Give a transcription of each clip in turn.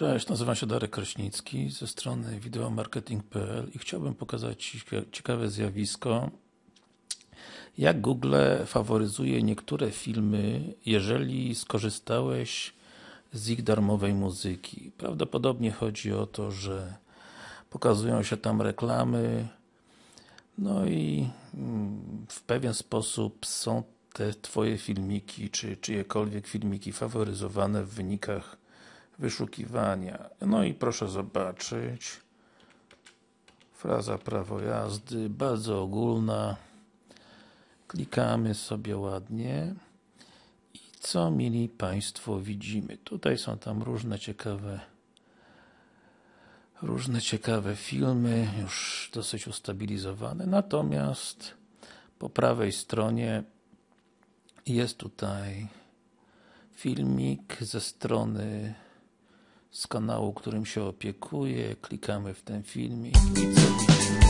Cześć, nazywam się Darek Kraśnicki ze strony wideomarketing.pl i chciałbym pokazać Ci ciekawe zjawisko jak Google faworyzuje niektóre filmy, jeżeli skorzystałeś z ich darmowej muzyki. Prawdopodobnie chodzi o to, że pokazują się tam reklamy no i mm, w pewien sposób są te Twoje filmiki, czy czyjekolwiek filmiki faworyzowane w wynikach wyszukiwania. No i proszę zobaczyć fraza prawo jazdy, bardzo ogólna klikamy sobie ładnie i co mili Państwo widzimy? Tutaj są tam różne ciekawe różne ciekawe filmy, już dosyć ustabilizowane, natomiast po prawej stronie jest tutaj filmik ze strony z kanału, którym się opiekuję, klikamy w ten filmik i co widzimy?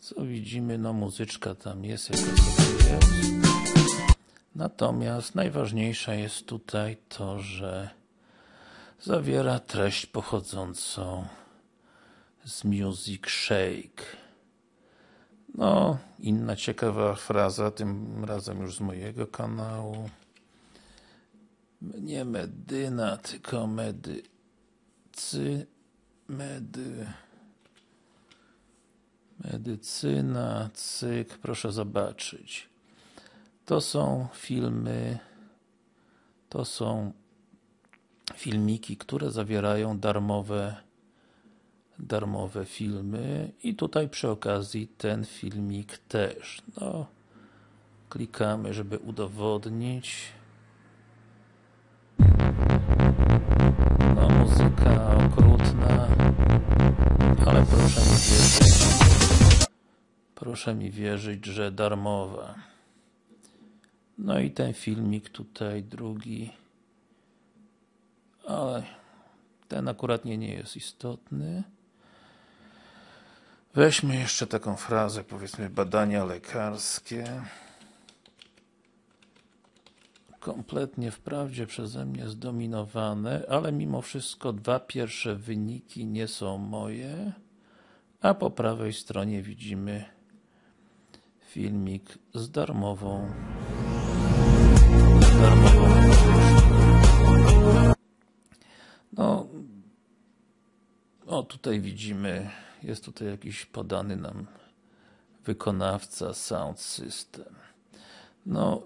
Co widzimy? No muzyczka tam jest, jaka sobie jest. Natomiast najważniejsza jest tutaj to, że zawiera treść pochodzącą z Music Shake. No, inna ciekawa fraza, tym razem już z mojego kanału. Nie medyna, tylko medy. Cy, medy. Medycyna, cyk, proszę zobaczyć. To są filmy, to są filmiki, które zawierają darmowe darmowe filmy i tutaj przy okazji ten filmik też. No, klikamy, żeby udowodnić. Okrutna, ale proszę mi wierzyć, proszę mi wierzyć, że darmowa. No i ten filmik tutaj, drugi, ale ten akurat nie, nie jest istotny. Weźmy jeszcze taką frazę, powiedzmy badania lekarskie. Kompletnie wprawdzie przeze mnie zdominowane, ale mimo wszystko dwa pierwsze wyniki nie są moje, a po prawej stronie widzimy filmik z darmową. Darmową no o tutaj widzimy jest tutaj jakiś podany nam wykonawca Sound System. No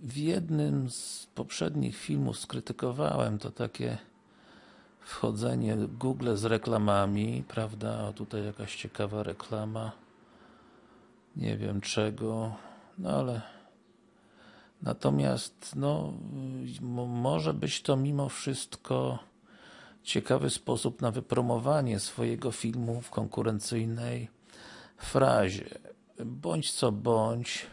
w jednym z poprzednich filmów skrytykowałem to takie wchodzenie Google z reklamami, prawda, o tutaj jakaś ciekawa reklama nie wiem czego, no ale natomiast no może być to mimo wszystko ciekawy sposób na wypromowanie swojego filmu w konkurencyjnej frazie. Bądź co bądź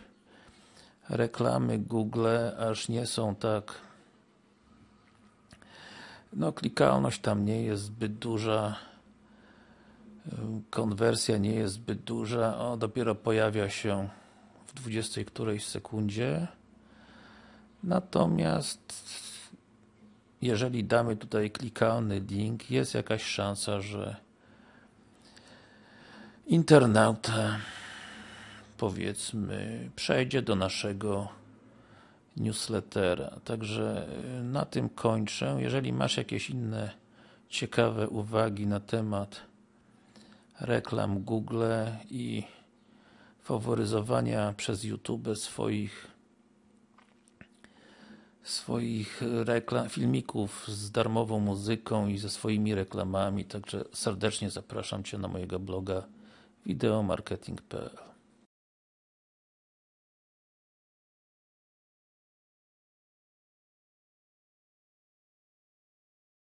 reklamy Google aż nie są tak no klikalność tam nie jest zbyt duża konwersja nie jest zbyt duża, o dopiero pojawia się w 20 którejś sekundzie. Natomiast jeżeli damy tutaj klikalny link, jest jakaś szansa, że internauta powiedzmy przejdzie do naszego newslettera. Także na tym kończę. Jeżeli masz jakieś inne ciekawe uwagi na temat reklam Google i faworyzowania przez YouTube swoich swoich reklam, filmików z darmową muzyką i ze swoimi reklamami, także serdecznie zapraszam Cię na mojego bloga wideomarketing.pl